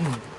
Mm-hmm.